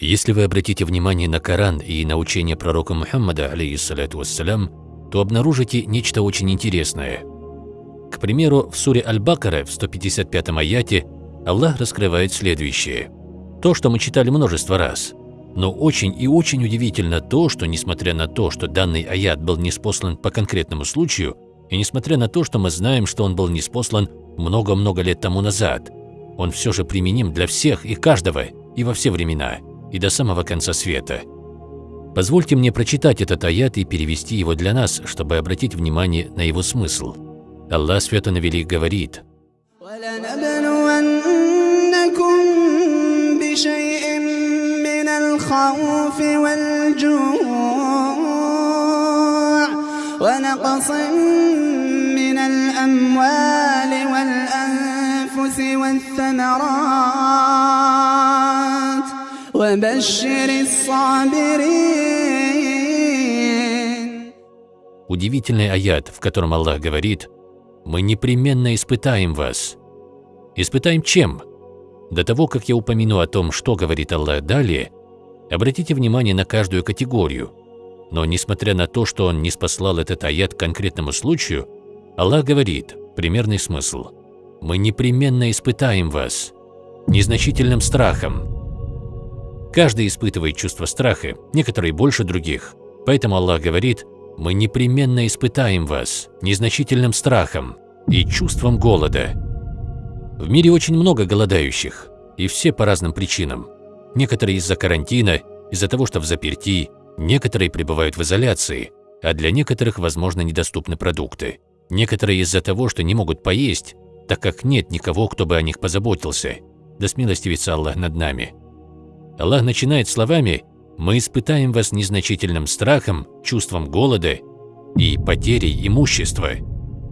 Если вы обратите внимание на Коран и на учение пророка Мухаммада, алейхиссалату вассалям, то обнаружите нечто очень интересное. К примеру, в суре Аль-Бакара в 155 аяте Аллах раскрывает следующее. То, что мы читали множество раз. Но очень и очень удивительно то, что несмотря на то, что данный аят был неспослан по конкретному случаю, и несмотря на то, что мы знаем, что он был неспослан много-много лет тому назад, он все же применим для всех и каждого и во все времена – и до самого конца света. Позвольте мне прочитать этот аят и перевести его для нас, чтобы обратить внимание на его смысл. Аллах Свято Навелик говорит ونقص من الأموال والأنفس والثمرات Удивительный аят, в котором Аллах говорит, «Мы непременно испытаем вас». Испытаем чем? До того, как я упомяну о том, что говорит Аллах далее, обратите внимание на каждую категорию. Но несмотря на то, что Он не спаслал этот аят конкретному случаю, Аллах говорит, примерный смысл, «Мы непременно испытаем вас» незначительным страхом, Каждый испытывает чувство страха, некоторые больше других. Поэтому Аллах говорит, «Мы непременно испытаем вас незначительным страхом и чувством голода». В мире очень много голодающих, и все по разным причинам. Некоторые из-за карантина, из-за того, что в заперти, некоторые пребывают в изоляции, а для некоторых, возможно, недоступны продукты. Некоторые из-за того, что не могут поесть, так как нет никого, кто бы о них позаботился. Да смилостивится Аллах над нами. Аллах начинает словами «Мы испытаем вас незначительным страхом, чувством голода и потерей имущества».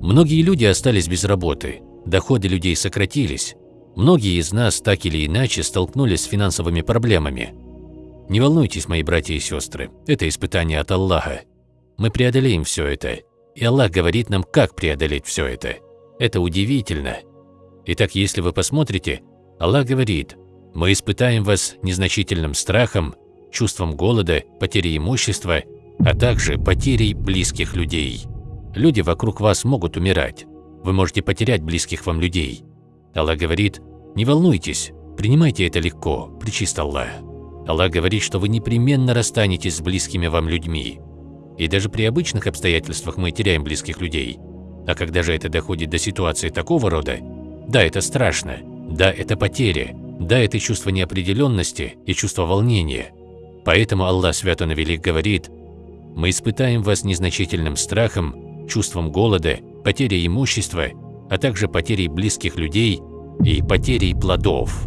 Многие люди остались без работы, доходы людей сократились. Многие из нас так или иначе столкнулись с финансовыми проблемами. Не волнуйтесь, мои братья и сестры, это испытание от Аллаха. Мы преодолеем все это, и Аллах говорит нам, как преодолеть все это. Это удивительно. Итак, если вы посмотрите, Аллах говорит – мы испытаем вас незначительным страхом, чувством голода, потерей имущества, а также потерей близких людей. Люди вокруг вас могут умирать. Вы можете потерять близких вам людей. Аллах говорит, не волнуйтесь, принимайте это легко, причист Аллах. Аллах говорит, что вы непременно расстанетесь с близкими вам людьми. И даже при обычных обстоятельствах мы теряем близких людей. А когда же это доходит до ситуации такого рода, да, это страшно, да, это потеря, да, это чувство неопределенности и чувство волнения. Поэтому Аллах Свято Навелик говорит, «Мы испытаем вас незначительным страхом, чувством голода, потерей имущества, а также потерей близких людей и потерей плодов».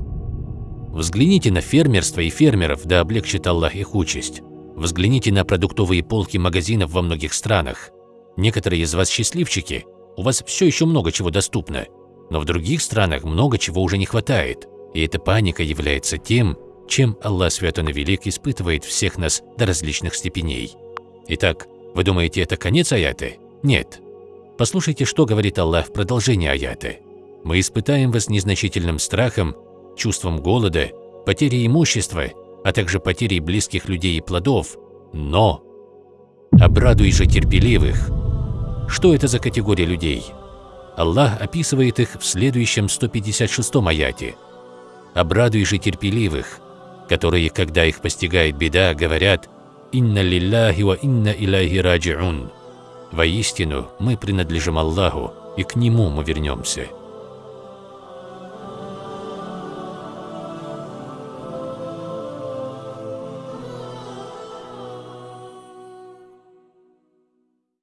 Взгляните на фермерство и фермеров, да облегчит Аллах их участь. Взгляните на продуктовые полки магазинов во многих странах. Некоторые из вас счастливчики, у вас все еще много чего доступно, но в других странах много чего уже не хватает. И эта паника является тем, чем Аллах Свято Велик испытывает всех нас до различных степеней. Итак, вы думаете, это конец аяты? Нет. Послушайте, что говорит Аллах в продолжении аяты. «Мы испытаем вас незначительным страхом, чувством голода, потерей имущества, а также потерей близких людей и плодов, но обрадуй же терпеливых». Что это за категория людей? Аллах описывает их в следующем 156 аяте – обрадуй же терпеливых, которые, когда их постигает беда, говорят «Инна лилляхи ва инна иляхи раджиун». Воистину, мы принадлежим Аллаху, и к Нему мы вернемся.